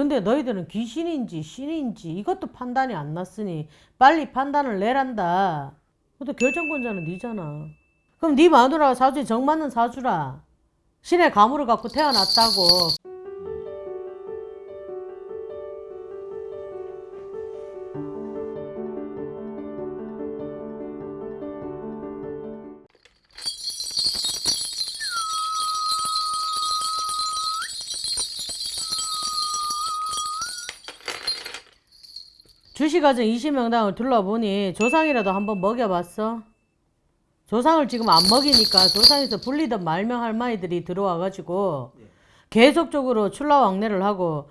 근데 너희들은 귀신인지 신인지 이것도 판단이 안 났으니 빨리 판단을 내란다. 근데 결정권자는 네잖아. 그럼 네 마누라가 사주에 정 맞는 사주라. 신의 가물을 갖고 태어났다고. 주식가정 20명당을 둘러보니 조상이라도 한번 먹여봤어? 조상을 지금 안 먹이니까 조상에서 불리던 말명 할머니들이 들어와가지고 계속적으로 출라왕래를 하고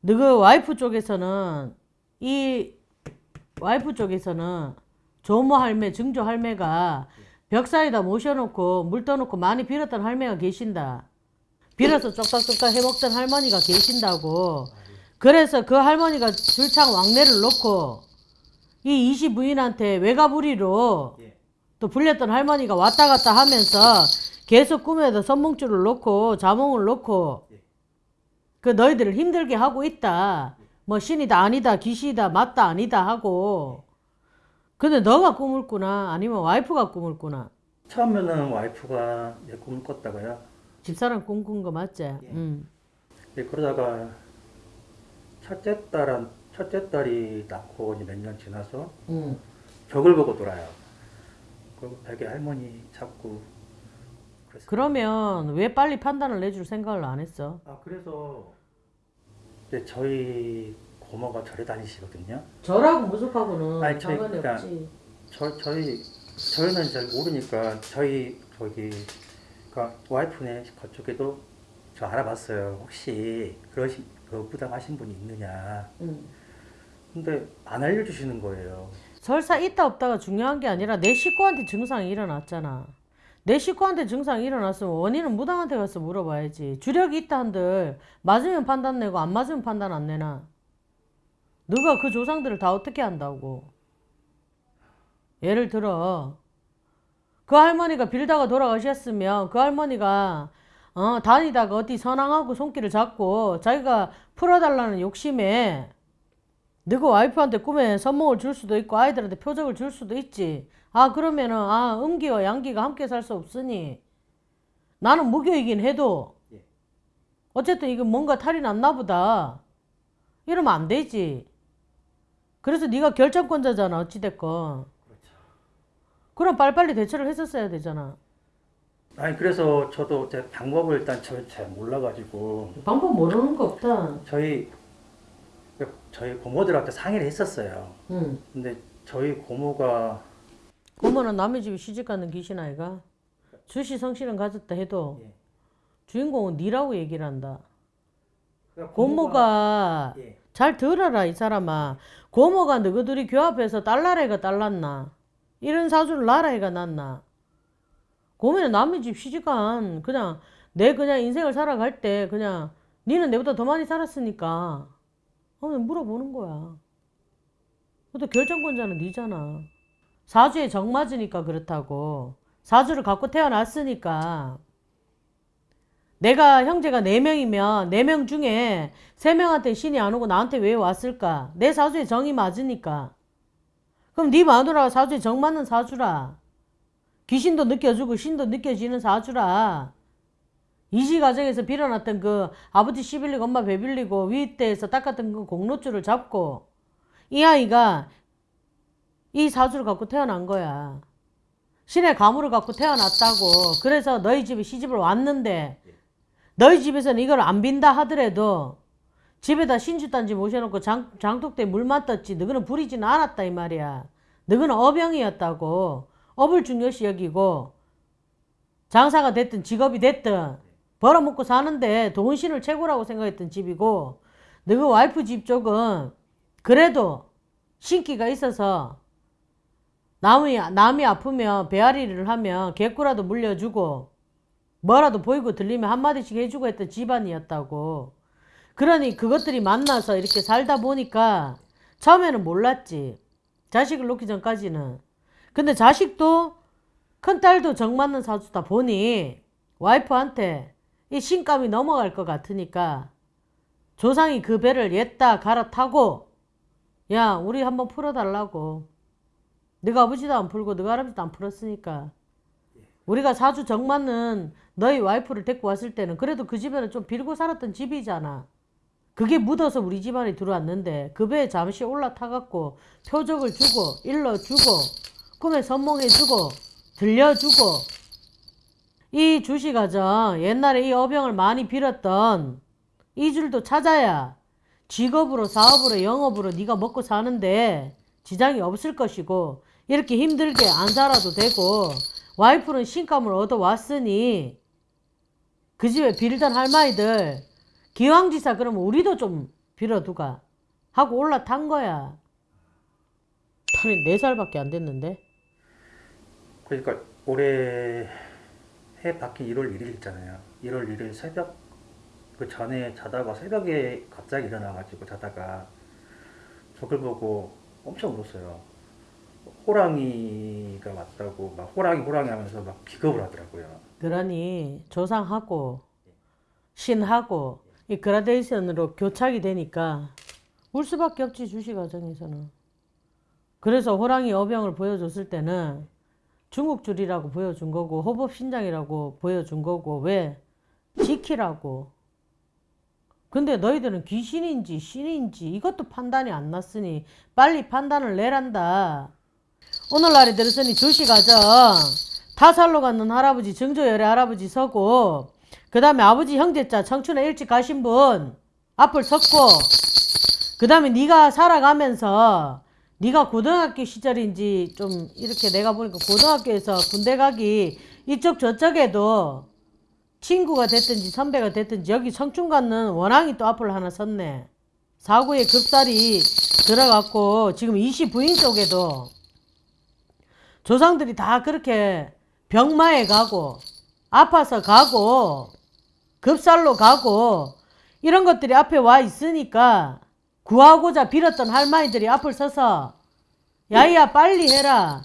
너그 와이프 쪽에서는 이 와이프 쪽에서는 조모 할매, 증조 할매가 벽 사이다 모셔놓고 물 떠놓고 많이 빌었던 할매가 계신다. 빌어서 쪽딱쪽딱 해먹던 할머니가 계신다고. 그래서 그 할머니가 줄창 왕래를 놓고 이 이시 부인한테 외가부리로 또 불렸던 할머니가 왔다 갔다 하면서 계속 꿈에도 선몽줄을 놓고 자몽을 놓고 그 너희들을 힘들게 하고 있다. 뭐 신이다 아니다 귀신이다 맞다 아니다 하고 근데 너가 꿈을 꾸나 아니면 와이프가 꿈을 꾸나 처음에는 와이프가 내 꿈을 꿨다가요. 집사람 꿈꾼 거 맞지? 응. 예, 그러다가 첫째 딸은 첫째 딸이 낳고 몇 년 지나서 응. 벽을 보고 돌아요. 그리고 벽에 할머니 그래서 그러면 왜 빨리 판단을 내줄 생각을 안 했어? 아 그래서 이제 저희 고모가 절에 다니시거든요. 저라고 무속하고는 아니, 저희 상관이 그러니까 없지. 저 저희 저희는 잘 모르니까 저희 저기 그 와이프네 그쪽에도 저 알아봤어요. 혹시 그러시 그 부담하신 분이 있느냐. 응. 근데 안 알려주시는 거예요. 설사 있다 없다가 중요한 게 아니라 내 식구한테 증상이 일어났잖아. 내 식구한테 증상이 일어났으면 원인은 무당한테 가서 물어봐야지. 주력이 있다 한들 맞으면 판단 내고 안 맞으면 판단 안 내나. 너가 그 조상들을 다 어떻게 한다고. 예를 들어 그 할머니가 빌다가 돌아가셨으면 그 할머니가 어, 다니다가 어디 선왕하고 손길을 잡고 자기가 풀어달라는 욕심에 너그 와이프한테 꿈에 선몽을 줄 수도 있고 아이들한테 표적을 줄 수도 있지. 아 그러면은 아 음기와 양기가 함께 살 수 없으니 나는 무교이긴 해도 예. 어쨌든 이거 뭔가 탈이 났나 보다. 이러면 안 되지. 그래서 네가 결정권자잖아 어찌됐건. 그렇죠. 그럼 빨리빨리 대처를 했었어야 되잖아. 아니 그래서 저도 제 방법을 일단 저 잘 몰라가지고 방법 모르는 거 없다. 저희 저희 고모들한테 상의를 했었어요. 응. 근데 저희 고모가 고모는 남의 집에 시집가는 귀신 아이가 주시 성실은 가졌다 해도 예. 주인공은 니라고 얘기를 한다. 그러니까 고모가 예. 잘 들어라 이 사람아 고모가 너희들이 교합해서 딸나라애가 딸났나 이런 사주를 나라애가 낳나 고모는 남의 집 시집간 그냥 내 그냥 인생을 살아갈 때 그냥 니는 내보다 더 많이 살았으니까 한번 물어보는 거야 또 결정권자는 니잖아 사주에 정 맞으니까 그렇다고 사주를 갖고 태어났으니까 내가 형제가 4명이면 4명 중에 3명한테 신이 안 오고 나한테 왜 왔을까? 내 사주에 정이 맞으니까. 그럼 네 마누라가 사주에 정 맞는 사주라. 귀신도 느껴주고 신도 느껴지는 사주라. 이지 가정에서 빌어놨던 그 아버지 씨 빌리고 엄마 배 빌리고 위대에서 닦았던 그 공로줄을 잡고 이 아이가 이 사주를 갖고 태어난 거야. 신의 가물을 갖고 태어났다고. 그래서 너희 집에 시집을 왔는데 너희 집에서는 이걸 안 빈다 하더라도 집에다 신주단지 모셔놓고 장, 장독대에 물만 떴지 너희는 부리지는 않았다 이 말이야. 너희는 어병이었다고. 업을 중요시 여기고 장사가 됐든 직업이 됐든 벌어먹고 사는데 돈신을 최고라고 생각했던 집이고 너희 와이프 집 쪽은 그래도 신기가 있어서 남이, 남이 아프면 배앓이를 하면 개꾸라도 물려주고 뭐라도 보이고 들리면 한마디씩 해주고 했던 집안이었다고. 그러니 그것들이 만나서 이렇게 살다 보니까 처음에는 몰랐지. 자식을 놓기 전까지는. 근데 자식도 큰딸도 정 맞는 사주다 보니 와이프한테 이 신감이 넘어갈 것 같으니까 조상이 그 배를 옛다 갈아타고 야 우리 한번 풀어달라고 네가 아버지도 안 풀고 네가 할아버지도 안 풀었으니까 우리가 사주 정맞는 너희 와이프를 데리고 왔을 때는 그래도 그 집에는 좀 빌고 살았던 집이잖아. 그게 묻어서 우리 집안에 들어왔는데 그 배에 잠시 올라타갖고 표적을 주고 일러 주고 꿈에 선몽해주고 들려주고 이 주시가정 옛날에 이 어병을 많이 빌었던 이 줄도 찾아야 직업으로 사업으로 영업으로 네가 먹고 사는데 지장이 없을 것이고 이렇게 힘들게 안 살아도 되고 와이프는 신감을 얻어왔으니 그 집에 빌던 할머니들 기왕지사 그러면 우리도 좀 빌어두가 하고 올라탄 거야. 탄이 4살밖에 안 됐는데 그러니까 올해 해 바뀐 1월 1일 있잖아요. 1월 1일 새벽 그 전에 자다가 새벽에 갑자기 일어나가지고 자다가 저걸 보고 엄청 울었어요. 호랑이가 왔다고 막 호랑이 호랑이 하면서 막 기겁을 하더라고요. 그러니 조상하고 신하고 이 그라데이션으로 교착이 되니까 울 수밖에 없지 주시 과정에서는 그래서 호랑이 어병을 보여줬을 때는 중국 줄이라고 보여준 거고 호법 신장이라고 보여준 거고 왜? 지키라고. 근데 너희들은 귀신인지 신인지 이것도 판단이 안 났으니 빨리 판단을 내란다. 오늘날에 들으니 주시 가정 타살로 갔는 할아버지 증조열의 할아버지 서고 그 다음에 아버지 형제자 청춘에 일찍 가신 분 앞을 섰고 그 다음에 네가 살아가면서 네가 고등학교 시절인지 좀 이렇게 내가 보니까 고등학교에서 군대 가기 이쪽 저쪽에도 친구가 됐든지 선배가 됐든지 여기 갖는 원앙이 또 앞을 하나 섰네. 사고에 급살이 들어갔고 지금 이시 부인 쪽에도 조상들이 다 그렇게 병마에 가고 아파서 가고 급살로 가고 이런 것들이 앞에 와 있으니까 구하고자 빌었던 할머니들이 앞을 서서 야이야 빨리 해라.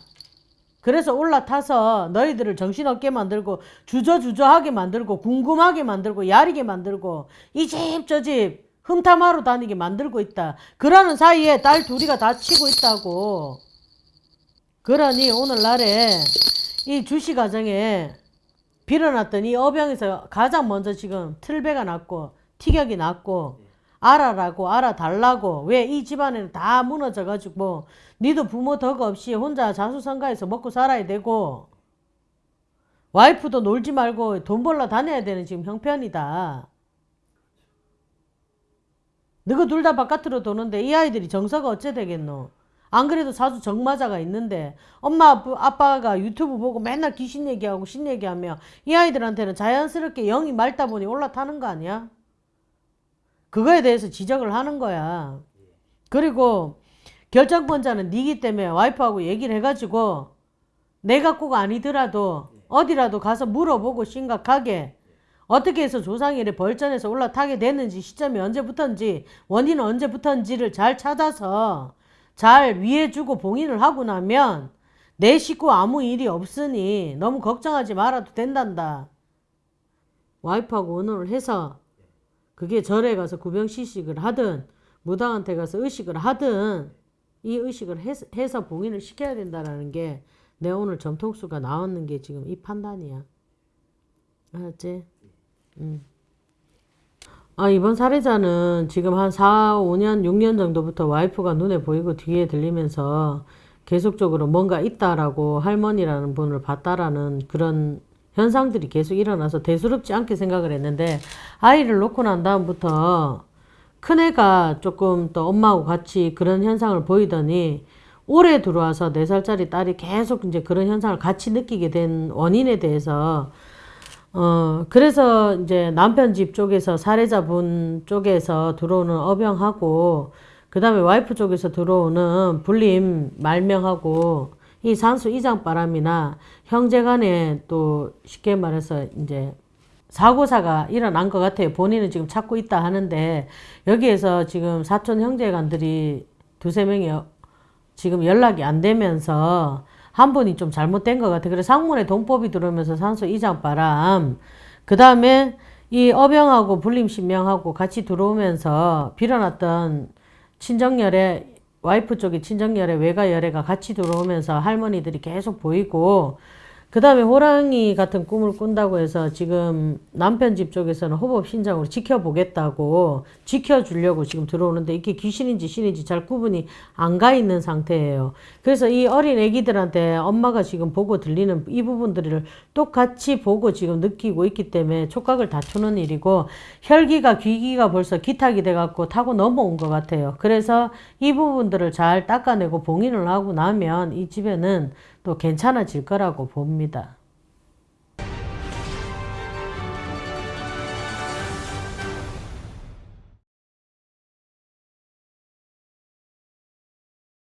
그래서 올라타서 너희들을 정신없게 만들고 주저주저하게 만들고 궁금하게 만들고 야리게 만들고 이 집 저집 흠탐하러 다니게 만들고 있다. 그러는 사이에 딸 둘이가 다치고 있다고. 그러니 오늘날에 이 주시 가정에 빌어놨던 이 어병에서 가장 먼저 지금 틀배가 났고 티격이 났고 알아라고 알아달라고 왜 이 집안에는 다 무너져가지고 니도 부모 덕 없이 혼자 자수성가해서 먹고 살아야 되고 와이프도 놀지 말고 돈 벌러 다녀야 되는 지금 형편이다. 너가 둘다 바깥으로 도는데 이 아이들이 정서가 어째 되겠노? 안 그래도 사주 정마자가 있는데 엄마 아빠- 아빠가 유튜브 보고 맨날 귀신 얘기하고 신 얘기하며 이 아이들한테는 자연스럽게 영이 맑다 보니 올라타는 거 아니야? 그거에 대해서 지적을 하는 거야. 그리고 결정권자는 니기 때문에 와이프하고 얘기를 해가지고 내가 꼭 아니더라도 어디라도 가서 물어보고 심각하게 어떻게 해서 이래 벌전에서 올라타게 됐는지 시점이 언제부터인지 원인은 언제부터인지를 잘 찾아서 잘 위해주고 봉인을 하고 나면 내 식구 아무 일이 없으니 너무 걱정하지 말아도 된단다. 와이프하고 의논을 해서 그게 절에 가서 구병시식을 하든 무당한테 가서 의식을 하든 이 의식을 해서, 해서 봉인을 시켜야 된다라는 게 내 오늘 점통수가 나왔는 게 지금 이 판단이야. 알았지? 음. 아, 이번 사례자는 지금 한 4, 5년, 6년 정도부터 와이프가 눈에 보이고 뒤에 들리면서 계속적으로 뭔가 있다라고 할머니라는 분을 봤다라는 그런 현상들이 계속 일어나서 대수롭지 않게 생각을 했는데 아이를 놓고 난 다음부터 큰애가 조금 또 엄마하고 같이 그런 현상을 보이더니 올해 들어와서 4살짜리 딸이 계속 이제 그런 현상을 같이 느끼게 된 원인에 대해서 어, 그래서 이제 남편 집 쪽에서 사례자분 쪽에서 들어오는 어병하고 그 다음에 와이프 쪽에서 들어오는 불림 말명하고 이 산수 이장 바람이나 형제 간에 또 쉽게 말해서 이제 사고사가 일어난 것 같아요. 본인은 지금 찾고 있다 하는데 여기에서 지금 사촌 형제간들이 두세 명이 지금 연락이 안 되면서 한 분이 좀 잘못된 것 같아. 그래서 상문에 동법이 들어오면서 산소 이장 바람. 그 다음에 이 어병하고 불림신명하고 같이 들어오면서 빌어놨던 친정열애 와이프 쪽에 친정열애 외가열애가 같이 들어오면서 할머니들이 계속 보이고 그 다음에 호랑이 같은 꿈을 꾼다고 해서 지금 남편 집 쪽에서는 호법 신장으로 지켜보겠다고 지켜주려고 지금 들어오는데 이게 귀신인지 신인지 잘 구분이 안 가 있는 상태예요. 그래서 이 어린 애기들한테 엄마가 지금 보고 들리는 이 부분들을 똑같이 보고 지금 느끼고 있기 때문에 촉각을 다투는 일이고 혈기가 귀기가 벌써 기탁이 돼갖고 타고 넘어온 것 같아요. 그래서 이 부분들을 잘 닦아내고 봉인을 하고 나면 이 집에는 또 괜찮아질 거라고 봅니다.